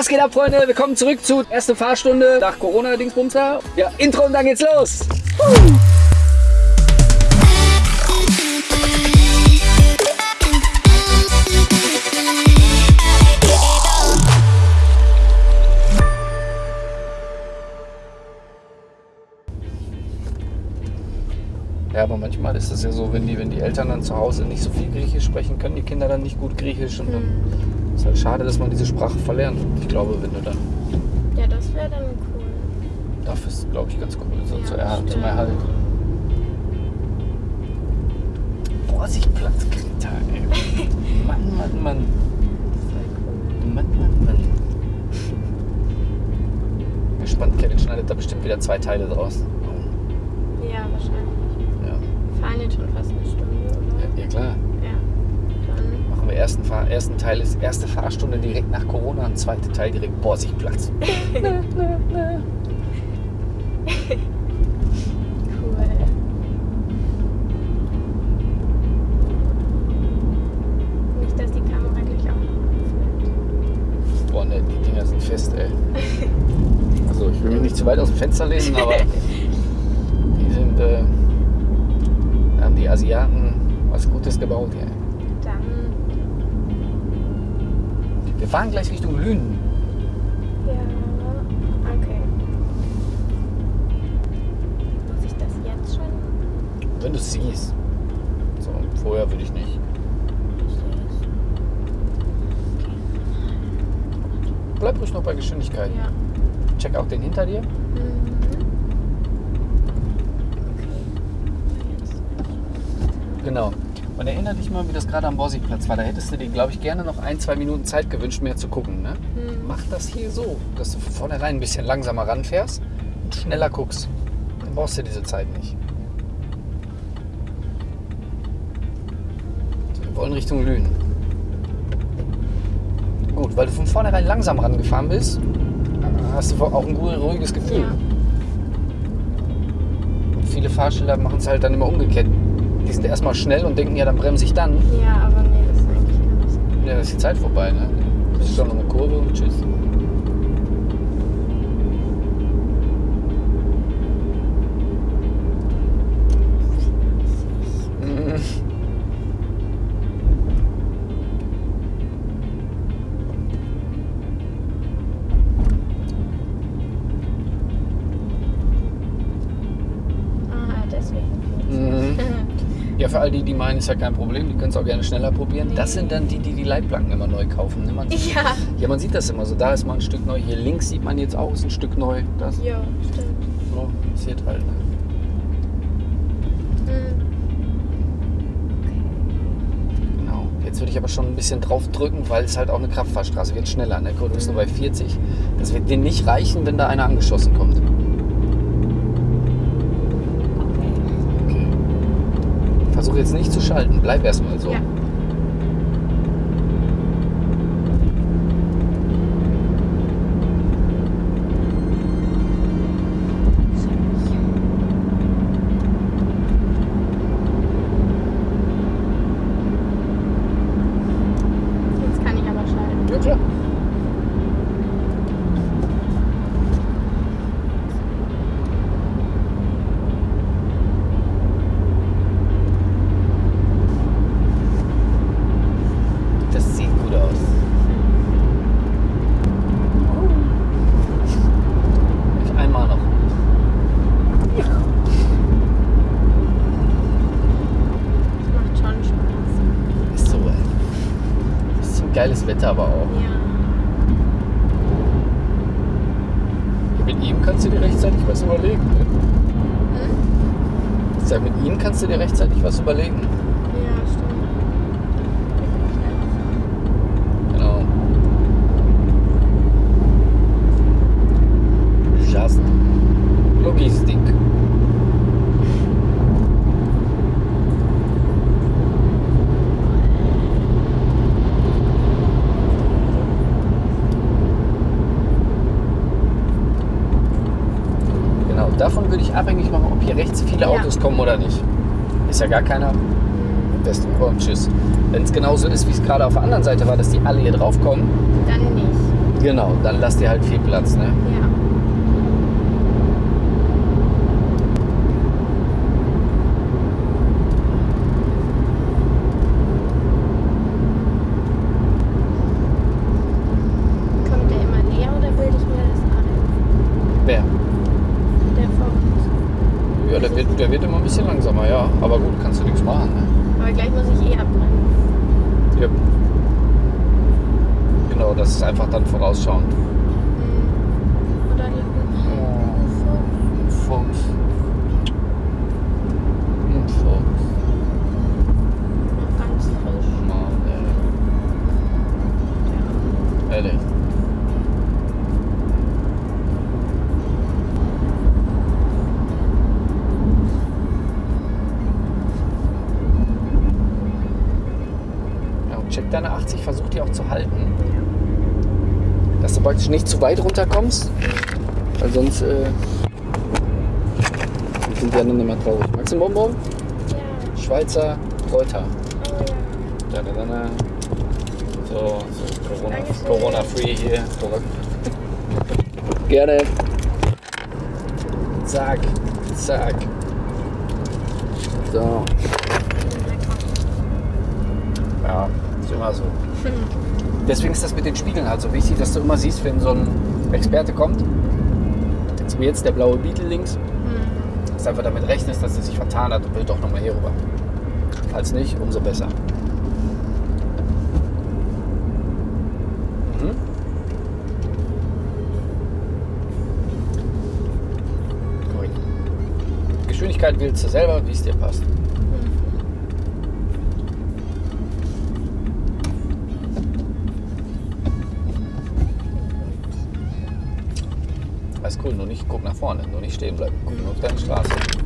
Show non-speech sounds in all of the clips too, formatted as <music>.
Was geht ab, Freunde? Willkommen zurück zu erste Fahrstunde nach Corona-Dingsbumster. Ja, Intro und dann geht's los. Ja, aber manchmal ist es ja so, wenn die, wenn die Eltern dann zu Hause nicht so viel Griechisch sprechen, können die Kinder dann nicht gut Griechisch und dann ist halt schade, dass man diese Sprache verlernt. Ich glaube, wenn du dann, Ja, das wäre dann cool. dafür ist es, glaube ich, ganz cool, so Ja, zu er, stimmt. zum Erhalt. Vorsicht, Platz, Greta, ey. <laughs> Mann, Mann, Mann. Voll Mann, Mann, Mann. Gespannt, Kevin schneidet da bestimmt wieder zwei Teile draus. cool. Ja, wahrscheinlich. Fahren jetzt schon fast eine Stunde, oder? ja, ja klar. Ja. Dann. Machen wir ersten, Fahr ersten Teil ist erste Fahrstunde direkt nach Corona und zweite Teil direkt Borsigplatz. <laughs> Cool. Nicht, dass die Kamera gleich auch. Boah, ne, die Dinger sind fest, ey. <laughs> Also ich will mich nicht zu weit aus dem Fenster lehnen, aber <laughs> Gutes gebaut, ey. Dann. Wir fahren gleich Richtung Lünen. Ja. Okay. Muss ich das jetzt schon? Wenn du es siehst. So, vorher würde ich nicht. Bleib ruhig noch bei Geschwindigkeit. Ja. Check auch den hinter dir. Mhm. Okay. Genau. Und erinnere dich mal, wie das gerade am Borsigplatz war. Da hättest du dir, glaube ich, gerne noch ein, zwei Minuten Zeit gewünscht, mehr zu gucken. Ne? Mhm. Mach das hier so, dass du von vornherein ein bisschen langsamer ranfährst und schneller guckst. Dann brauchst du diese Zeit nicht. Wir wollen Richtung Lünen. Gut, weil du von vornherein langsam rangefahren bist, hast du auch ein ruhiges Gefühl. Ja. Und viele Fahrschilder machen es halt dann immer umgekehrt. Die sind erstmal schnell und denken, ja, dann bremse ich dann. Ja, aber nee, das ist eigentlich nicht so. Ja, dann ist die Zeit vorbei, ne? Das ist schon noch eine Kurve und tschüss. Für all die, die meinen, ist ja kein Problem, die können es auch gerne schneller probieren. Das sind dann die, die die Leitplanken immer neu kaufen. Ne? Man, ja. ja, man sieht das immer so. Da ist mal ein Stück neu. Hier links sieht man jetzt auch, ist ein Stück neu. Das Ja, stimmt. so, passiert halt. Ne? Mhm. Genau. Jetzt würde ich aber schon ein bisschen drauf drücken, weil es halt auch eine Kraftfahrstraße wird schneller. Ne? Du bist nur bei 40. Das wird dir nicht reichen, wenn da einer angeschossen kommt. Okay. Okay. Versuch jetzt nicht zu schalten. Bleib erstmal so. Ja. Jetzt kann ich aber schalten. Ja, klar. Das sieht gut aus. Ich einmal noch. Das macht schon Spaß. Ist so, ey. Bisschen geiles Wetter aber auch. Ja. Mit ihm kannst du dir rechtzeitig was überlegen. Ne? Hm? Ich sag, mit ihm kannst du dir rechtzeitig was überlegen. Ja, stimmt. Genau. Just Logistik. Genau, davon würde ich abhängig machen, ob hier rechts viele Ja. Autos kommen oder nicht. Ist ja gar keiner. Besten oh, tschüss. Wenn es genauso ist, wie es gerade auf der anderen Seite war, dass die alle hier drauf kommen, Dann nicht. Genau, dann lass dir halt viel Platz, ne? Ja. Kommt der immer näher oder bilde ich mir das ein? Wer? Der vor uns. Ja, der wird, der wird immer ein bisschen langsamer, ja. Aber gut, kannst du nichts machen, ne? Aber gleich muss ich eh abbremsen. Ja. Genau, das ist einfach dann vorausschauend. Hm. Oder hier Ein Fuchs. Ein Fuchs. noch ganz frisch. Mann, ey. Ehrlich. Ja, check deine 80, versuch die auch zu halten. Dass du praktisch nicht zu weit runterkommst, weil sonst äh, sind die anderen immer traurig. Magst du einen Bonbon? Ja. Schweizer Kräuter. Oh ja. Da, da, da, da. So, so Corona, Dankeschön. Corona free hier zurück. Gerne. Zack, zack. So, ja, ist immer so. <laughs> Deswegen ist das mit den Spiegeln halt so wichtig, dass du immer siehst, wenn so ein Experte kommt, so wie jetzt der blaue Beetle links, Hm. dass du einfach damit rechnest, dass er sich vertan hat und will doch nochmal hier rüber. Falls nicht, umso besser. Mhm. Gut. Geschwindigkeit wählst du selber, wie es dir passt. Alles cool, nur nicht guck nach vorne, nur nicht stehen bleiben. Guck nur auf deine Straße.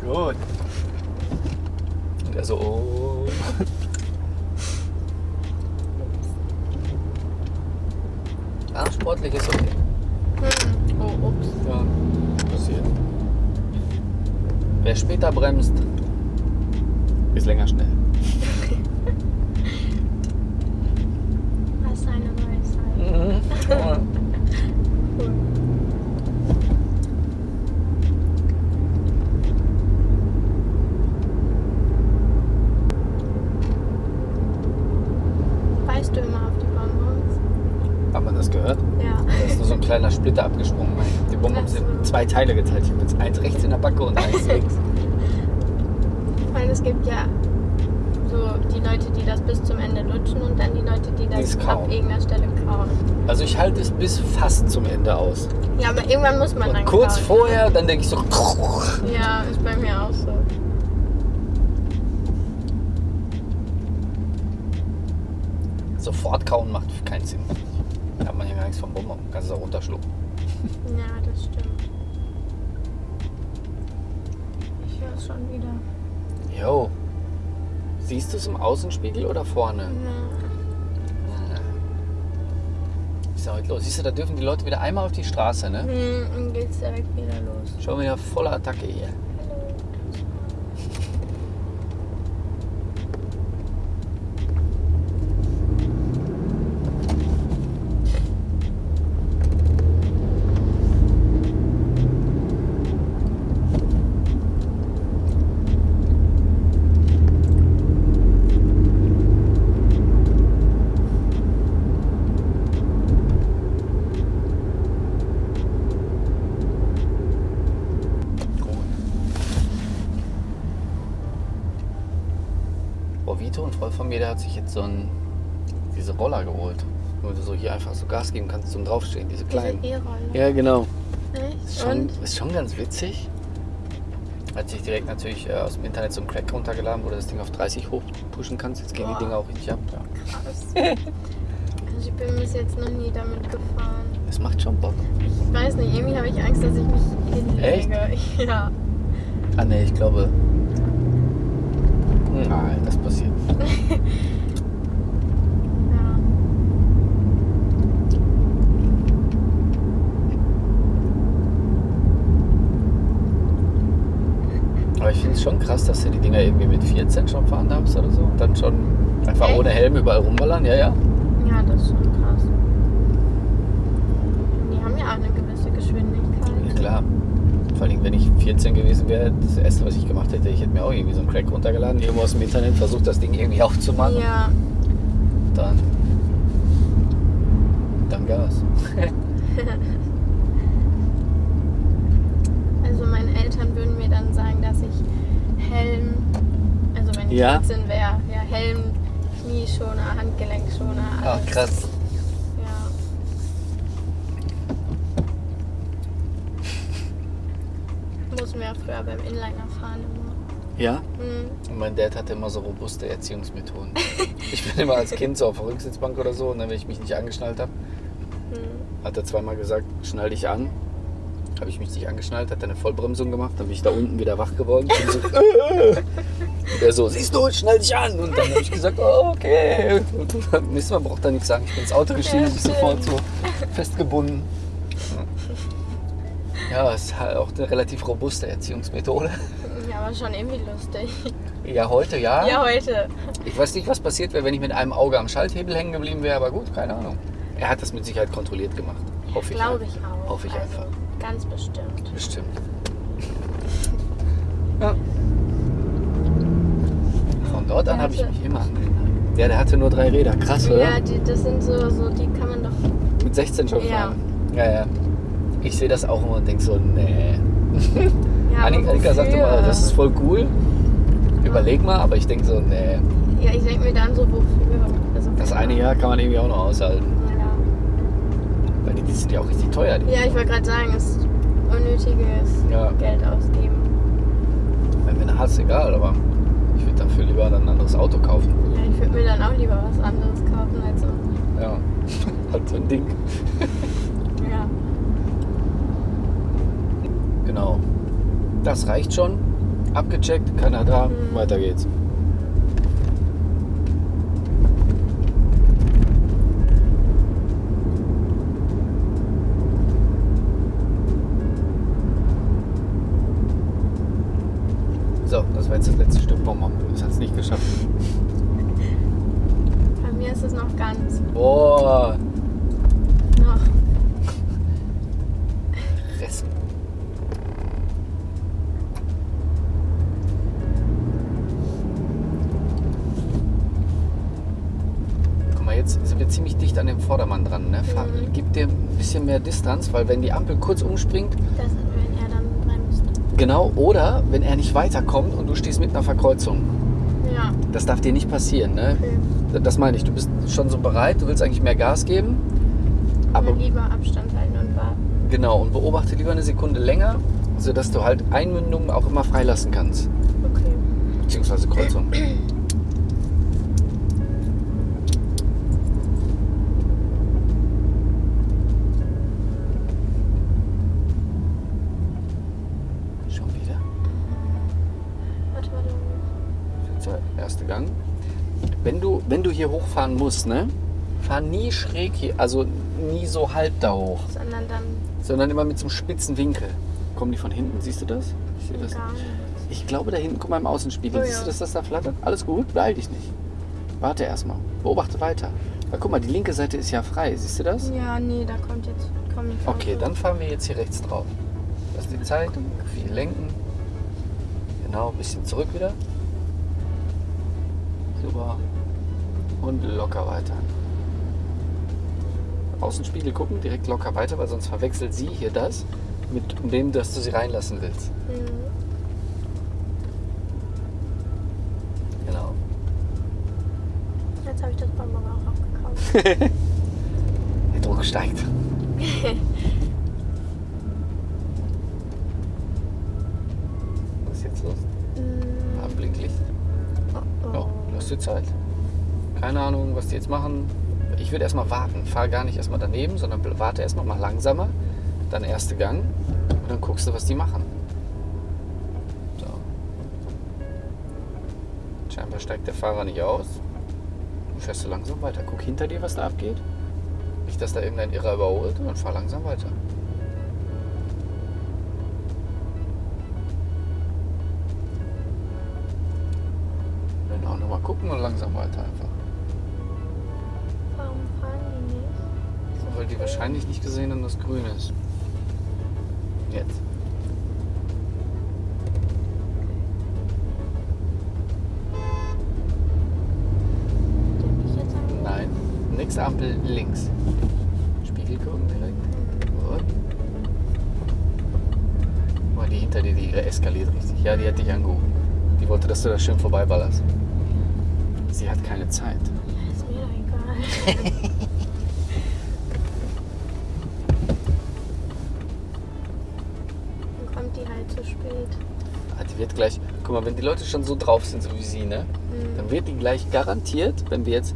Gut. Und er so, oh. Ah, sportlich ist okay. Hm. Oh, ups. Ja, passiert. Wer später bremst, ist länger schnell. Was eine Weisheit. Mhm. Cool. Weißt du immer auf die Bonbons? Hat man das gehört? Ja. Da ist nur so ein kleiner Splitter abgesprungen. Die Bonbons sind in zwei Teile geteilt. Ich habe jetzt eins rechts in der Backe und eins <laughs> links. Weil es gibt ja so die Leute, die das bis zum Ende lutschen und dann die Leute, die das es ab irgendeiner Stelle kauen. Also ich halte es bis fast zum Ende aus. Ja, aber irgendwann muss man Und dann kurz kauen. vorher, dann denke ich so. Ja, ist bei mir auch so. Sofort kauen macht keinen Sinn. Da hat man ja gar nichts vom Bonbon. Kannst es auch runterschlucken. Ja, das stimmt. Es schon wieder. Jo. Siehst du es im Außenspiegel oder vorne? Ja. Was ist da heute los? Siehst du, da dürfen die Leute wieder einmal auf die Straße, ne? Hm, dann geht's direkt wieder los. Schon wieder voller Attacke hier. Gut. Boah, Vito, ein Freund von mir, der hat sich jetzt so ein, diese Roller geholt. Wo du so hier einfach so Gas geben kannst zum Draufstehen, diese kleinen. Diese E-Rolle. Ja, genau. Echt? Ist schon, ist schon ganz witzig. Hat sich direkt natürlich äh, aus dem Internet so einen Crack runtergeladen, wo du das Ding auf 30 hochpushen kannst. Jetzt gehen die Boah. Dinger auch richtig ab. Ja. Krass. Also ich bin bis jetzt noch nie damit gefahren. Das macht schon Bock. Ich weiß nicht, irgendwie habe ich Angst, dass ich mich hinlege. <laughs> Ja. Ah ne, ich glaube. Nein, das passiert. Ja. Aber ich finde es schon krass, dass du die Dinger irgendwie mit 14 schon fahren darfst oder so. Und dann schon einfach Echt? ohne Helm überall rumballern. Ja. ja, das ist schon krass. Die haben ja auch eine gewisse Geschwindigkeit. Ja, klar. Vor allem, wenn ich 14 gewesen wäre, das erste, was ich gemacht hätte, ich hätte mir auch irgendwie so einen Crack runtergeladen, irgendwo aus dem Internet, versucht das Ding irgendwie aufzumachen. Ja, Dann. Dann Gas. <laughs> also meine Eltern würden mir dann sagen, dass ich Helm, also wenn ich Ja? 14 wäre, ja, Helm, Knieschoner, Handgelenkschoner, Ach, alles. krass. Ja. Mussten wir ja früher beim Inliner fahren immer. Ja? Hm. Und mein Dad hatte immer so robuste Erziehungsmethoden. <laughs> ich bin immer als Kind so auf der Rücksitzbank oder so und dann, wenn ich mich nicht angeschnallt habe, Hm. hat er zweimal gesagt, schnall dich an. Habe ich mich nicht angeschnallt, hat er eine Vollbremsung gemacht, dann bin ich da unten wieder wach geworden. So. <laughs> Und er so, siehst du, schnall dich an. Und dann habe ich gesagt, oh, okay. Und beim nächsten Mal braucht er nichts sagen. Ich bin ins Auto gestiegen, Ja, bin sofort so festgebunden. Ja, ist halt auch eine relativ robuste Erziehungsmethode. Ja, aber schon irgendwie lustig. Ja, heute ja. Ja, heute. Ich weiß nicht, was passiert wäre, wenn ich mit einem Auge am Schalthebel hängen geblieben wäre, aber gut, keine Ahnung. Er hat das mit Sicherheit kontrolliert gemacht. Hoffe ich. Glaube ich auch. Hoffe ich also, einfach. Ganz bestimmt. Bestimmt. <laughs> Ja. Von dort an habe ich mich immer angehalten. Ja, der hatte nur drei Räder. Krass, oder? Ja, die, das sind so, so, die kann man doch. Mit 16 schon Ja. fahren. Ja, ja. Ich sehe das auch immer und denke so, nee. <laughs> Ja, Annika, Annika sagt wofür? immer, das ist voll cool. Überleg mal, aber ich denke so, nee. Ja, ich denke mir dann so, wofür? Also, Das eine Jahr kann man irgendwie auch noch aushalten. Ja, Weil die, die sind ja auch richtig teuer. Ja ich wollte gerade sagen, es ist unnötiges Ja. Geld ausgeben. Wäre mir eine egal, aber ich würde dafür lieber dann ein anderes Auto kaufen. Ja, ich würde mir dann auch lieber was anderes kaufen als so. Ja, <laughs> halt so ein Ding. Ja. Genau. Das reicht schon. Abgecheckt, keiner da, Mhm. weiter geht's. So, das war jetzt das letzte Stück Bonbon. Das hat es nicht geschafft. Bei mir ist es noch ganz. Boah, Noch. Rest. Guck mal, jetzt sind wir ziemlich dicht an dem Vordermann dran. Ne? Fahr, Mhm. Gib dir ein bisschen mehr Distanz, weil wenn die Ampel kurz umspringt, Das, wenn er dann rein müsste. genau, oder wenn er nicht weiterkommt und du stehst mitten auf der Kreuzung. Ja, Das darf dir nicht passieren. Ne? okay. Das meine ich, du bist schon so bereit, du willst eigentlich mehr Gas geben, aber Aber lieber Abstand halten und warten. genau, und beobachte lieber eine Sekunde länger, sodass du halt Einmündungen auch immer freilassen kannst. Okay. Beziehungsweise Kreuzung. <clears throat> hochfahren musst, ne? Fahr nie schräg hier, also nie so halb da hoch, Sondern dann sondern immer mit so einem spitzen Winkel. Kommen die von hinten? Siehst du das? Ich sehe das nicht. Ich glaube, da hinten, guck mal im Außenspiegel. Oh Siehst ja. du, dass das da flattert? Alles gut, beeil dich nicht. Warte erstmal. Beobachte weiter. Weil guck mal, die linke Seite ist ja frei. Siehst du das? Ja, nee, da kommt jetzt. Komm Okay, dann fahren wir jetzt hier rechts drauf. Das ist die Zeit. Viel lenken. Genau, ein bisschen zurück wieder. Super. Und locker weiter. Außenspiegel gucken, direkt locker weiter, weil sonst verwechselt sie hier das mit dem, dass du sie reinlassen willst. Mhm. Genau. Jetzt habe ich das Bonbon auch aufgekauft. <laughs> Der Druck steigt. <laughs> Was ist jetzt los? Mhm. Blinklicht. Oh, Ja, lass dir Zeit. Keine Ahnung, was die jetzt machen. Ich würde erstmal warten. Fahr gar nicht erstmal daneben, sondern warte erstmal mal langsamer. Dann erste Gang. Und dann guckst du, was die machen. So. Scheinbar steigt der Fahrer nicht aus. Du fährst so langsam weiter. Guck hinter dir, was da abgeht. Nicht, dass da irgendein Irrer überholt und dann fahr langsam weiter. Dann auch nochmal gucken und langsam weiter gesehen haben, dass grün ist. Jetzt. Nein. Nächste Ampel links. Spiegel gucken direkt. Gut. Mal, die hinter dir, die eskaliert richtig. Ja, die hat dich angehoben. Die wollte, dass du da schön vorbeiballerst. Sie hat keine Zeit. Ja, ist mir egal. <laughs> wird gleich, guck mal, wenn die Leute schon so drauf sind, so wie sie, ne? Mhm. Dann wird die gleich garantiert, wenn wir jetzt,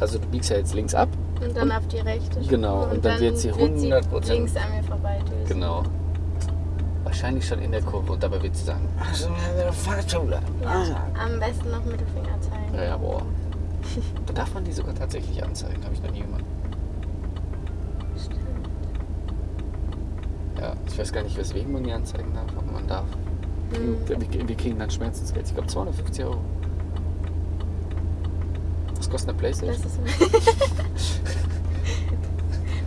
also du biegst ja jetzt links ab, Und dann Und- auf die rechte. Genau, und dann wird sie 100% links an mir vorbei düsen. genau. Wahrscheinlich schon in der Kurve und dabei wird sie sagen, ach so, eine Fahrschule. Ja, am besten noch Mittelfinger zeigen. Ja, ja, boah. <laughs> Da darf man die sogar tatsächlich anzeigen, habe ich noch nie gemacht. Stimmt. Ja, ich weiß gar nicht, weswegen man die anzeigen darf, aber man darf. Mhm. Wir, wir kriegen dann Schmerzensgeld. Ich glaube 250 Euro. Was kostet eine Das Playstation? ist. <laughs>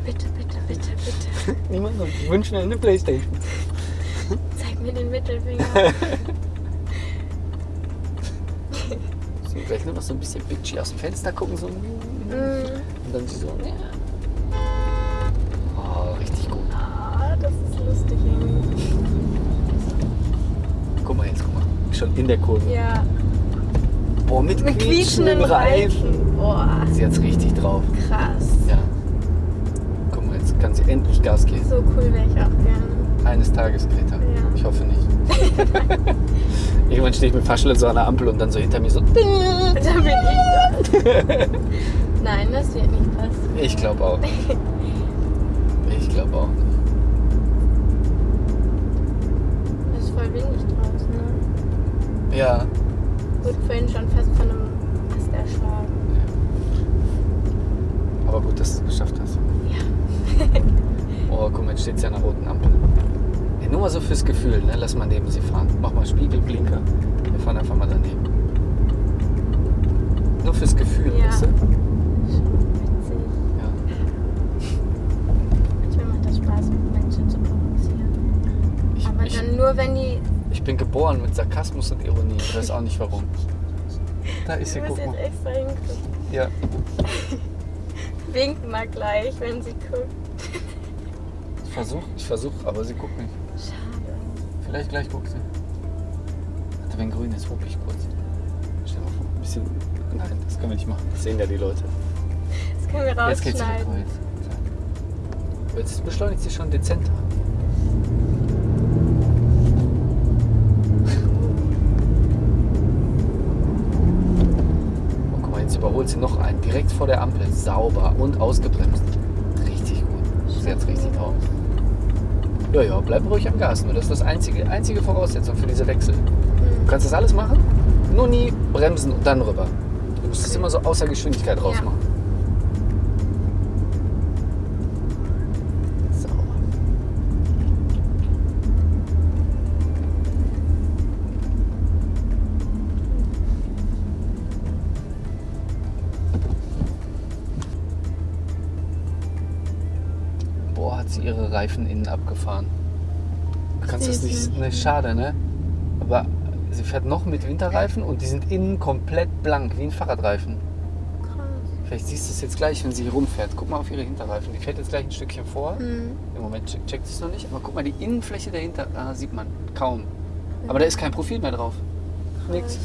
bitte, bitte, bitte, bitte. Niemand ich wünsche mir eine Playstation. Zeig mir den Mittelfinger. <laughs> So, vielleicht nur noch so ein bisschen bitchy aus dem Fenster gucken, so. Und Mhm. dann sie so, ja. Schon in der Kurve. Ja. Boah, mit, Mit quietschenden Reifen. Boah, Sie hat's richtig drauf. krass. Ja. Guck mal, jetzt kann sie endlich Gas geben. So cool wäre ich auch gerne. Eines Tages, Greta. Ja. Ich hoffe nicht. <laughs> Irgendwann stehe ich mit Faschle so an der Ampel und dann so hinter mir so. Da bin ich da. Nein, das wird nicht passieren. Ich glaube auch nicht. Ich glaube auch nicht. Es ist voll windig ne? Ja. Wurde vorhin schon fast von einem Ast erschlagen. Aber gut, dass du es geschafft hast. Ja. <laughs> Oh, guck mal, jetzt steht sie an der roten Ampel. Ja, nur mal so fürs Gefühl, ne? Lass mal neben sie fahren. Mach mal Spiegelblinker. Wir fahren einfach mal daneben. Nur fürs Gefühl, Ja. weißt du? Schon witzig. Ja. Manchmal macht das Spaß, Menschen zu provozieren. Ich, Aber ich, dann nur, wenn die. Ich bin geboren mit Sarkasmus und Ironie. Ich weiß auch nicht warum. Da ist sie, Ich muss guck jetzt mal. extra hingucken. Ja. <laughs> Winkt mal gleich, wenn sie guckt. Ich versuch, ich versuch, aber sie guckt nicht. Schade. Vielleicht gleich guckt sie. Warte, wenn grün ist, hup ich kurz. Stell mal vor, ein bisschen. Nein, das können wir nicht machen. Das sehen ja die Leute. Das können wir Jetzt geht's wieder rausschneiden. kreuz. Jetzt beschleunigt sie schon dezenter. Jetzt überholt sie noch einen. Direkt vor der Ampel. Sauber und ausgebremst. Richtig gut. Sie hat's richtig drauf. Ja, ja, bleib ruhig am Gas. Nur das ist das einzige, einzige Voraussetzung für diese Wechsel. Du Hm. kannst das alles machen, nur nie bremsen und dann rüber. Du musst es immer so außer Geschwindigkeit Ja. rausmachen. Sauber. Ihre Reifen innen abgefahren. Du kannst das nicht. Ne, schade, ne? Aber sie fährt noch mit Winterreifen und die sind innen komplett blank, wie ein Fahrradreifen. Krass. Vielleicht siehst du es jetzt gleich, wenn sie hier rumfährt. Guck mal auf ihre Hinterreifen. Die fährt jetzt gleich ein Stückchen vor. Hm. Im Moment check- checkt sie es noch nicht, aber guck mal, die Innenfläche dahinter ah, sieht man kaum. Aber da ist kein Profil mehr drauf. Nix.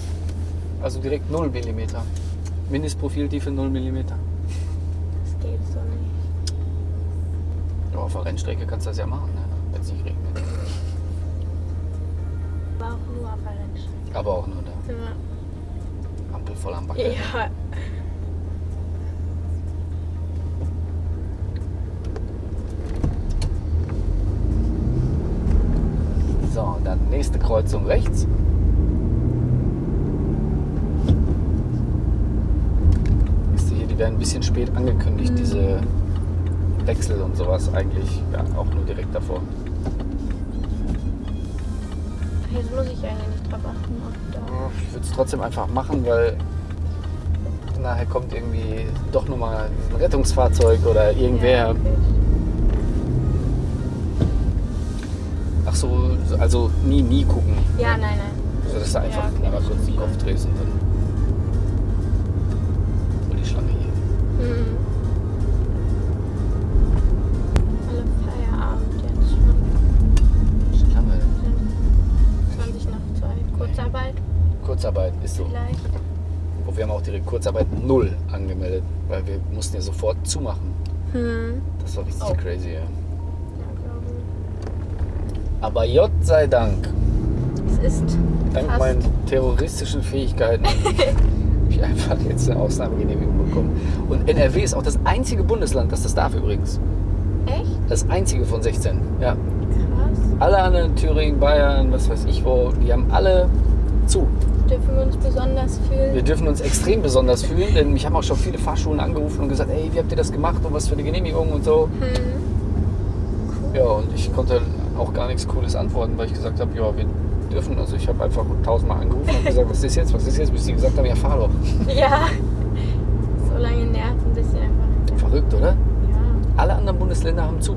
Also direkt 0 mm. Mindestprofiltiefe 0 mm. Das geht so nicht. Ja, auf der Rennstrecke kannst du das ja machen, ne? wenn es nicht regnet. Aber auch nur auf der Rennstrecke. Aber auch nur da. Ja. Ampel voll am Backe. ja. So, dann nächste Kreuzung rechts. werden ein bisschen spät angekündigt, Mhm. diese Wechsel und sowas eigentlich. Ja, auch nur direkt davor. Jetzt muss ich eigentlich nicht drauf achten. Ob da Ich würde es trotzdem einfach machen, weil nachher kommt irgendwie doch nochmal ein Rettungsfahrzeug oder irgendwer. Ja, okay. Ach so, also nie, nie gucken. ja, nein, nein. So, dass du einfach Ja, okay, kurz den. Kopf drehst und dann. Oh, die Schlange hier. Mhm. Kurzarbeit Kurzarbeit ist so. vielleicht. Oh, wir haben auch direkt Kurzarbeit null angemeldet, weil wir mussten ja sofort zumachen. Hm. Das war richtig Oh. crazy, ja. Ja, Aber Gott sei Dank. Es ist dank Fast. meinen terroristischen Fähigkeiten, <laughs> habe ich einfach jetzt eine Ausnahmegenehmigung bekommen. Und NRW ist auch das einzige Bundesland, das das darf übrigens. echt Das einzige von 16. Ja. Alle anderen, Thüringen, Bayern, was weiß ich wo, die haben alle zu. Dürfen wir uns besonders fühlen? Wir dürfen uns extrem besonders fühlen, denn mich haben auch schon viele Fahrschulen angerufen und gesagt, ey, wie habt ihr das gemacht und was für eine Genehmigung und so. Hm. Ja, und ich konnte auch gar nichts Cooles antworten, weil ich gesagt habe, ja, wir dürfen. Also ich habe einfach tausendmal angerufen und gesagt, was ist jetzt, was ist jetzt, bis sie gesagt haben, ja, fahr doch. Ja. So lange nervt ein bisschen einfach. Verrückt, oder? Ja, Alle anderen Bundesländer haben zu.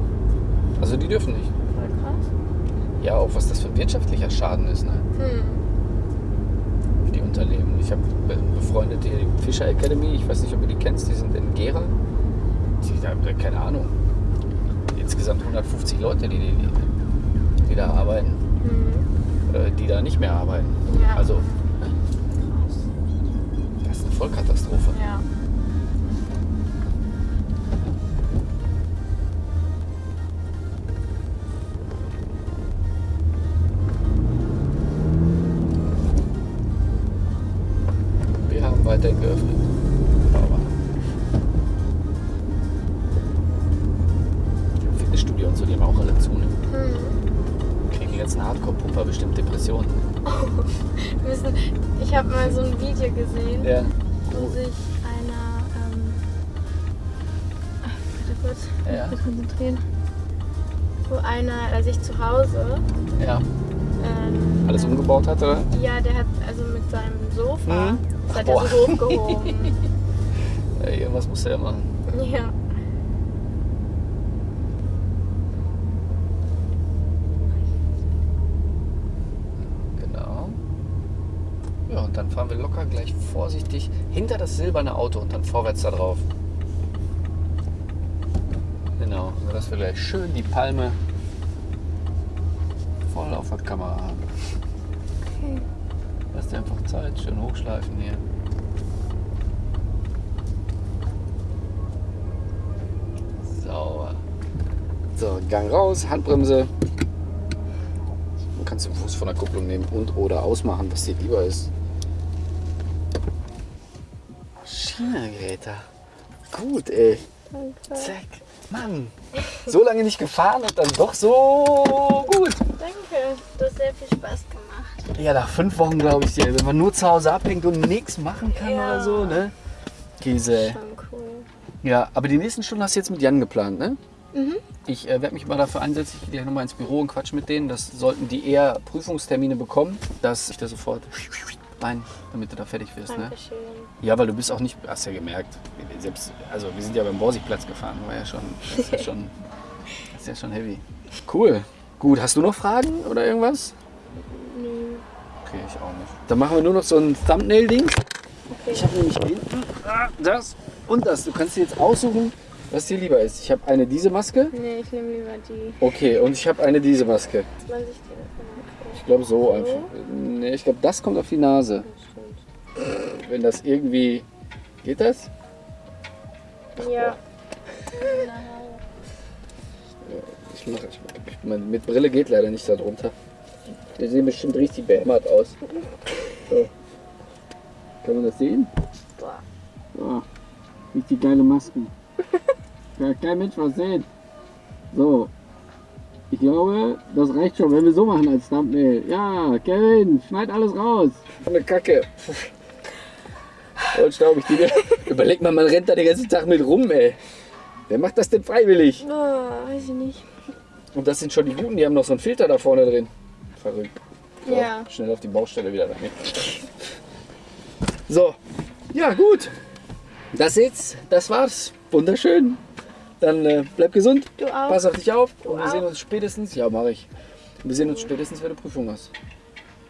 Also die dürfen nicht. Ja, auch was das für ein wirtschaftlicher Schaden ist, ne? Hm. Für die Unternehmen. Ich habe befreundete hier die Fischer Academy, ich weiß nicht, ob ihr die kennst, die sind in Gera. Die haben keine Ahnung. Insgesamt 150 Leute, die, die, die da arbeiten, Hm. äh, die da nicht mehr arbeiten. Ja. Also, Krass. das ist eine Vollkatastrophe. Ja. Hat Boah. er so hochgehoben. Ja, <laughs> irgendwas muss er ja machen. ja. Genau. Ja, und dann fahren wir locker gleich vorsichtig hinter das silberne Auto und dann vorwärts da drauf. Genau, sodass wir gleich schön die Palme voll auf der Kamera haben. Okay. Lass dir einfach Zeit, schön hochschleifen hier. Sauber. So, Gang raus, Handbremse. Du kannst den Fuß von der Kupplung nehmen und oder ausmachen, was dir lieber ist. China-Geräte. Gut, ey. Danke. Zack. Mann. So lange nicht gefahren und dann doch so gut. Danke. Du hast sehr viel Spaß gemacht. Ja, nach fünf Wochen glaube ich dir, wenn man nur zu Hause abhängt und nichts machen kann Ja. oder so, ne? Käse. Schon cool. Ja, aber die nächsten Stunden hast du jetzt mit Jan geplant, ne? Mhm. Ich äh, werde mich mal dafür einsetzen, ich gehe gleich nochmal ins Büro und quatsch mit denen. Das sollten die eher Prüfungstermine bekommen, dass ich da sofort rein, damit du da fertig wirst, ne? Dankeschön. Ja, weil du bist auch nicht, hast ja gemerkt, selbst, also wir sind ja beim Borsigplatz gefahren, war ja schon, das ist ja schon, <laughs> das ist ja schon heavy. Cool. Gut, hast du noch Fragen oder irgendwas? Nö. Okay, ich auch nicht. Dann machen wir nur noch so ein Thumbnail-Ding. Okay. Ich habe nämlich hinten das und das. Du kannst dir jetzt aussuchen, was dir lieber ist. Ich habe eine diese Maske. Nee, ich nehme lieber die. Okay, und ich habe eine diese Maske. Man sich die Ich glaube so So? einfach. Nee, ich glaube, das kommt auf die Nase. Stimmt. Wenn das irgendwie. Geht das? Ja. Ich mache ich, mein, Mit Brille geht leider nicht da drunter. Die sehen bestimmt richtig behämmert aus. So. Kann man das sehen? Boah. So. Richtig geile Masken. Kann kein Mensch was sehen. So. Ich glaube, das reicht schon, wenn wir so machen als Thumbnail. Ja, Kevin, schneid alles raus. Eine Kacke. Und staub ich die dir. Überleg mal, man rennt da den ganzen Tag mit rum, ey. Wer macht das denn freiwillig? Oh, weiß ich nicht. Und das sind schon die Guten, die haben noch so einen Filter da vorne drin. Verrückt. So, Ja. Schnell auf die Baustelle wieder damit. So, ja gut. Das jetzt, das war's. Wunderschön. Dann äh, bleib gesund, Du auch. pass auf dich auf und wir auch. sehen uns spätestens. Ja, mache ich. Wir sehen uns spätestens, wenn du Prüfung hast.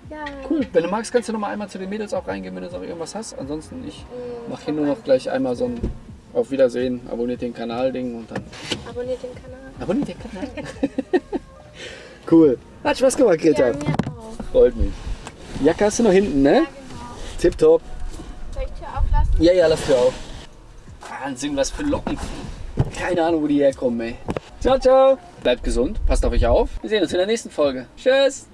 Ja. Cool. Wenn du magst, kannst du noch mal einmal zu den Mädels auch reingehen, wenn du noch irgendwas hast. Ansonsten, ich Mm, mache hier nur noch gleich einmal so ein Auf Wiedersehen, abonniert den Kanal-Ding und dann Abonniert den Kanal. abonniert den Kanal. <laughs> cool. Hat Spaß gemacht, Greta. Ja, mir auch. Freut mich. Jacke hast du noch hinten, ne? Ja, genau. Tipptopp. Soll ich Tür auflassen? Ja, ja, lass Tür auf. Wahnsinn, was für Locken. Keine Ahnung, wo die herkommen, ey. Ciao, ciao. Bleibt gesund, passt auf euch auf. Wir sehen uns in der nächsten Folge. Tschüss.